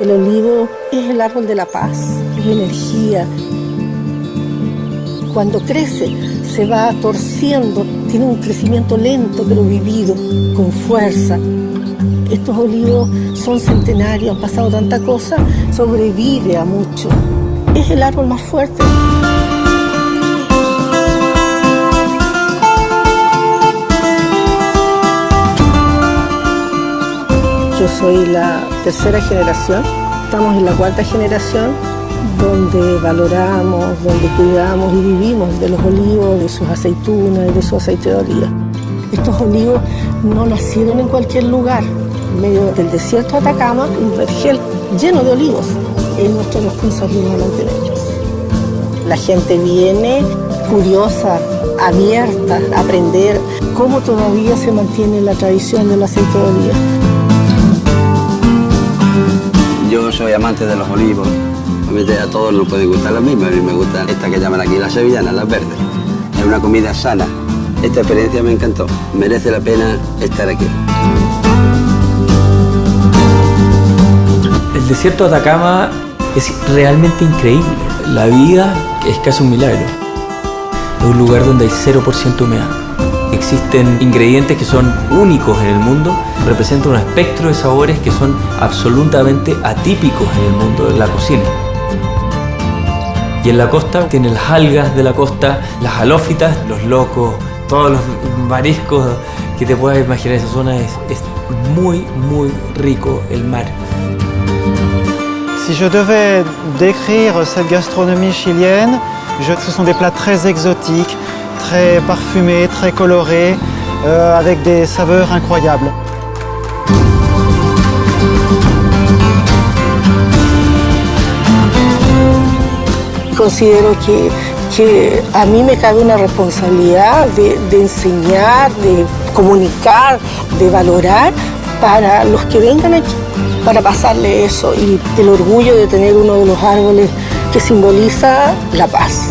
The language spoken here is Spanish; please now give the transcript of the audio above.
El olivo es el árbol de la paz, es energía. Cuando crece se va torciendo, tiene un crecimiento lento pero vivido, con fuerza. Estos olivos son centenarios, han pasado tanta cosa, sobrevive a mucho. Es el árbol más fuerte. Yo soy la tercera generación, estamos en la cuarta generación donde valoramos, donde cuidamos y vivimos de los olivos, de sus aceitunas y de su aceite de oliva. Estos olivos no nacieron en cualquier lugar, en medio del desierto de Atacama, un vergel lleno de olivos. Es nuestra responsabilidad mantenerlos. La gente viene curiosa, abierta a aprender cómo todavía se mantiene la tradición del aceite de oliva. Amante de los olivos. A todos nos pueden gustar las mismas. A mí me gusta esta que llaman aquí las sevillanas, las verdes. Es una comida sana. Esta experiencia me encantó. Merece la pena estar aquí. El desierto de Atacama es realmente increíble. La vida es casi un milagro. Es un lugar donde hay 0% humedad. Existen ingredientes que son únicos en el mundo, representan un espectro de sabores que son absolutamente atípicos en el mundo de la cocina. Y en la costa tiene las algas de la costa, las halófitas, los locos, todos los mariscos que te puedas imaginar. Esa zona es, es muy, muy rico el mar. Si je devais décrire cette gastronomie chilienne, je- ce sont des plats très exotiques, très parfumés, très colorés, euh, avec des saveurs incroyables. Considero que, que a mí me cabe una responsabilidad de, de enseñar, de comunicar, de valorar para los que vengan aquí, para pasarle eso y el orgullo de tener uno de los árboles que simboliza la paz.